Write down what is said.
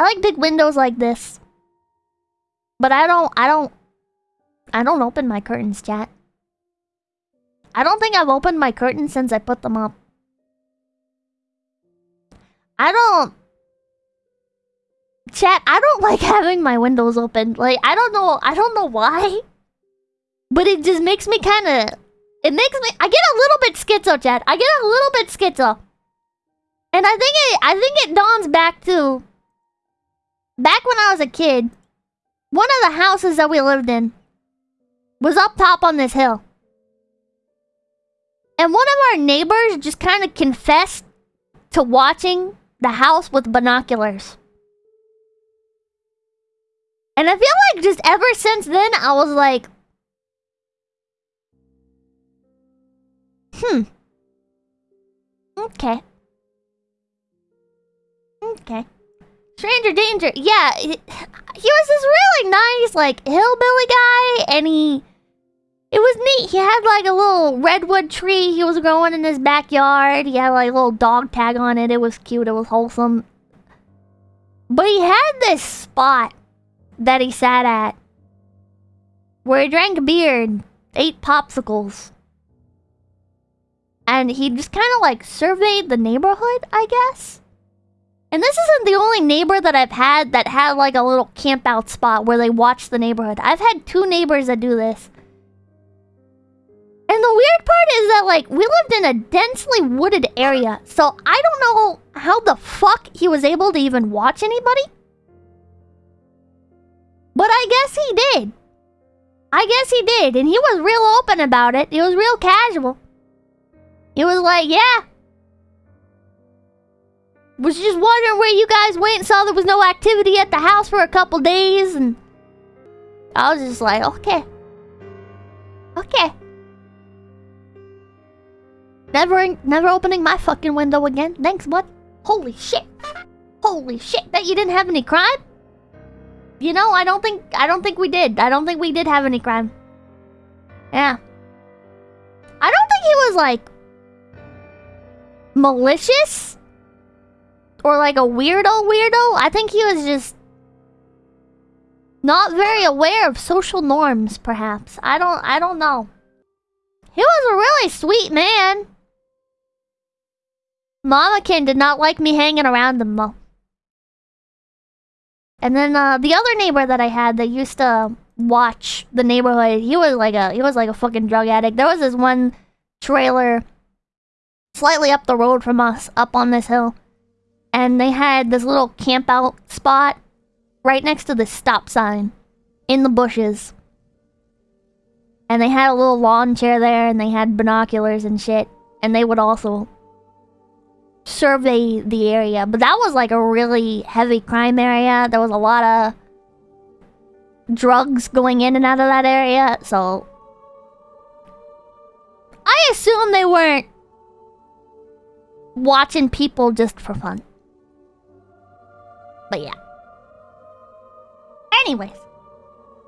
I like big windows like this. But I don't, I don't, I don't open my curtains, chat. I don't think I've opened my curtains since I put them up. I don't... Chat, I don't like having my windows open. Like, I don't know, I don't know why. But it just makes me kind of... It makes me... I get a little bit schizo, chat. I get a little bit schizo. And I think it, I think it dawns back to... Back when I was a kid, one of the houses that we lived in was up top on this hill. And one of our neighbors just kind of confessed to watching the house with binoculars. And I feel like just ever since then, I was like, hmm. Okay. Okay. Stranger danger. Yeah, he, was this really nice, like, hillbilly guy, and he it was neat. He had like a little redwood tree he was growing in his backyard. He had like a little dog tag on it. It was cute. It was wholesome. But he had this spot that he sat at where he drank beer and ate popsicles. And he just kind of like surveyed the neighborhood, I guess. And this isn't the only neighbor that I've had that had like a little camp out spot where they watch the neighborhood. I've had two neighbors that do this. And the weird part is that, like, we lived in a densely wooded area, so I don't know how the fuck he was able to even watch anybody. But I guess he did. I guess he did, and he was real open about it. He was real casual. He was like, yeah. Was just wondering where you guys went and saw there was no activity at the house for a couple days, and I was just like, okay. Okay. Never, never opening my fucking window again. Thanks, bud. Holy shit. Holy shit. Bet you didn't have any crime? You know, I don't think, I don't think we did. I don't think we did have any crime. Yeah. I don't think he was, like, malicious. Or, like, a weirdo weirdo. I think he was just not very aware of social norms, perhaps. I don't, I don't know. He was a really sweet man. Mamakin did not like me hanging around him though. And then uh, the other neighbor that I had that used to watch the neighborhood, he was like a he was like a fucking drug addict. There was this one trailer slightly up the road from us, up on this hill. And they had this little camp out spot right next to the stop sign in the bushes. And they had a little lawn chair there and they had binoculars and shit. And they would also survey the area. But that was like a really heavy crime area. There was a lot of drugs going in and out of that area, so... I assume they weren't watching people just for fun. But yeah. Anyways.